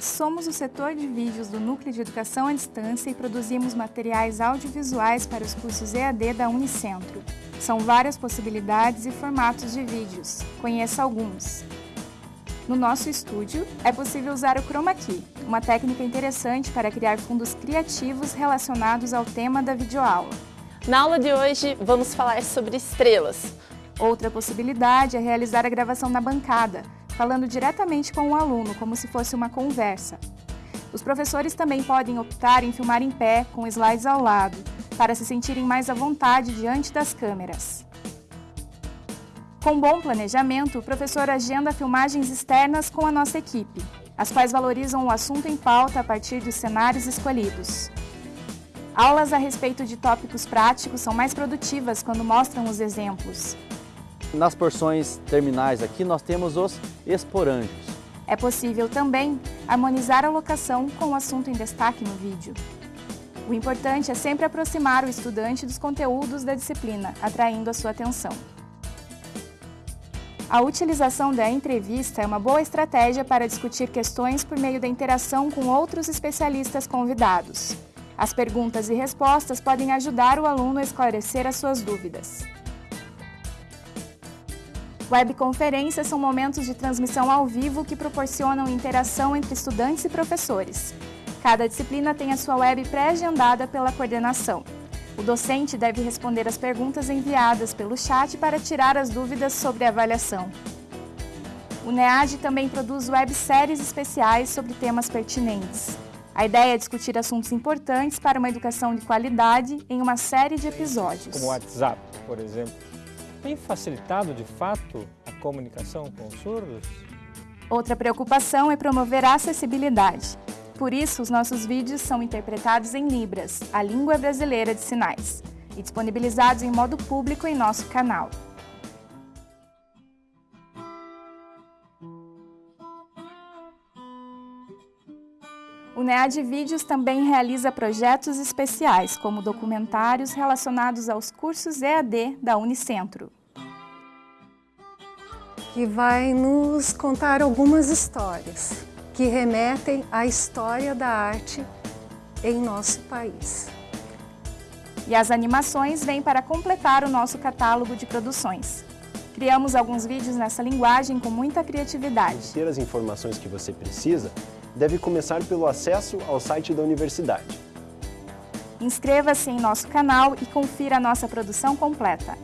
Somos o setor de vídeos do Núcleo de Educação à Distância e produzimos materiais audiovisuais para os cursos EAD da Unicentro. São várias possibilidades e formatos de vídeos. Conheça alguns. No nosso estúdio, é possível usar o Chroma Key, uma técnica interessante para criar fundos criativos relacionados ao tema da videoaula. Na aula de hoje, vamos falar sobre estrelas. Outra possibilidade é realizar a gravação na bancada, falando diretamente com o aluno, como se fosse uma conversa. Os professores também podem optar em filmar em pé, com slides ao lado, para se sentirem mais à vontade diante das câmeras. Com bom planejamento, o professor agenda filmagens externas com a nossa equipe, as quais valorizam o assunto em pauta a partir dos cenários escolhidos. Aulas a respeito de tópicos práticos são mais produtivas quando mostram os exemplos, nas porções terminais aqui nós temos os esporângios. É possível também harmonizar a locação com o assunto em destaque no vídeo. O importante é sempre aproximar o estudante dos conteúdos da disciplina, atraindo a sua atenção. A utilização da entrevista é uma boa estratégia para discutir questões por meio da interação com outros especialistas convidados. As perguntas e respostas podem ajudar o aluno a esclarecer as suas dúvidas. Webconferências são momentos de transmissão ao vivo que proporcionam interação entre estudantes e professores. Cada disciplina tem a sua web pré-agendada pela coordenação. O docente deve responder as perguntas enviadas pelo chat para tirar as dúvidas sobre a avaliação. O NEAD também produz webséries especiais sobre temas pertinentes. A ideia é discutir assuntos importantes para uma educação de qualidade em uma série de episódios. Como o WhatsApp, por exemplo tem facilitado de fato a comunicação com os surdos? Outra preocupação é promover a acessibilidade. Por isso, os nossos vídeos são interpretados em Libras, a língua brasileira de sinais, e disponibilizados em modo público em nosso canal. O NEAD Vídeos também realiza projetos especiais, como documentários relacionados aos cursos EAD da Unicentro. Que vai nos contar algumas histórias que remetem à história da arte em nosso país. E as animações vêm para completar o nosso catálogo de produções. Criamos alguns vídeos nessa linguagem com muita criatividade. Ter as informações que você precisa deve começar pelo acesso ao site da universidade. Inscreva-se em nosso canal e confira a nossa produção completa.